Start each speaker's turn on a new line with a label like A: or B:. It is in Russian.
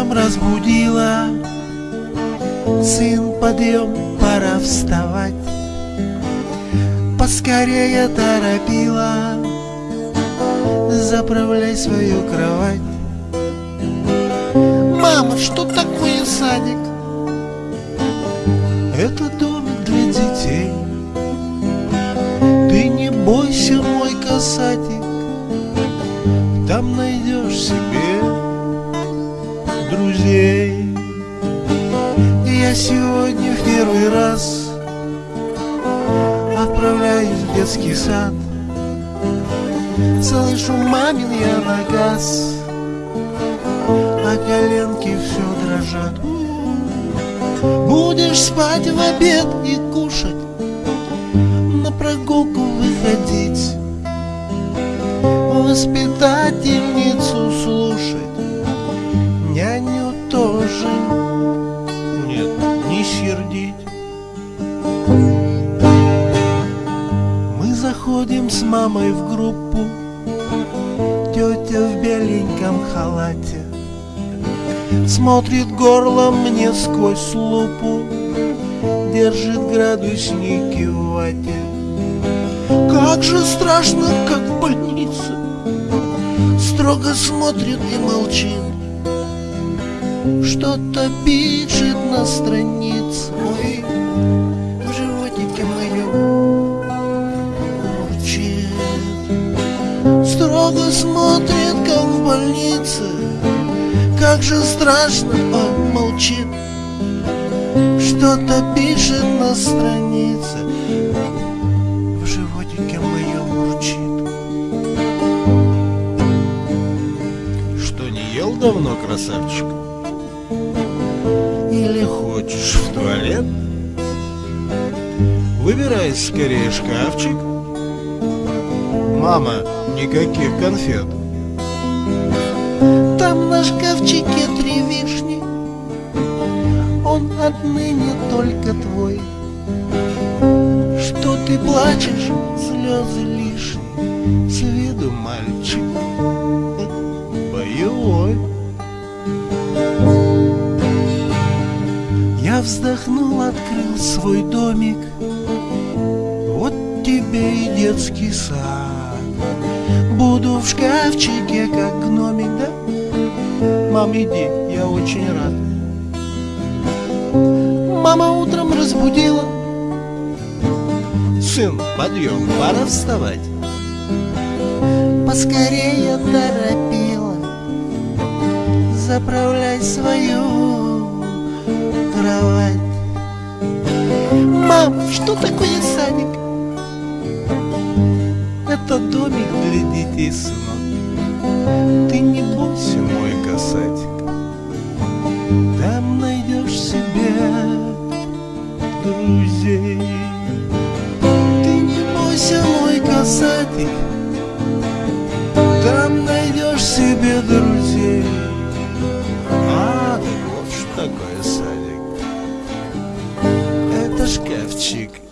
A: утром разбудила. Сын, подъем, пора вставать. Поскорее торопила. Заправляй свою кровать. Мама, что такое садик? Это домик для детей. Ты не бойся, мой касатик друзей Я сегодня в первый раз Отправляюсь в детский сад. Слышу мамин я на газ А коленки все дрожат Будешь спать в обед и кушать На прогулку выходить Воспитательницу слушать. Няню тоже. Нет, не сердить Мы заходим с мамой в группу. Тетя в беленьком халате Смотрит горлом мне сквозь лупу Держит градусники в вате. Как же страшно, как в больнице Строго смотрит и молчит Что-то пишет на странице Ой, в животике моем урчит Строго смотрит, как в больнице. Как же страшно, он молчит Что-то пишет на странице. В животике моем урчит
B: Что, не ел давно, красавчик? Туалет? Выбирай скорее шкафчик. Мама, никаких конфет.
A: Там на шкафчике три вишни. Он отныне только твой. Что ты плачешь, слезы лишние. С виду мальчик. Боевой Вздохнул, открыл свой домик. Вот тебе и детский сад. Буду в шкафчике, как гномик, да? Мам, иди, я очень рад. Мама утром разбудила.
B: Сын, подъем, пора вставать.
A: Поскорее торопила. Заправляй свою кровать. Мам, что такое садик? Это домик для детей, сынок. Ты не бойся, мой касатик. Там найдешь себе друзей. Ты не бойся, мой касатик. Там найдешь себе друзей.
B: А, так вот что такое chick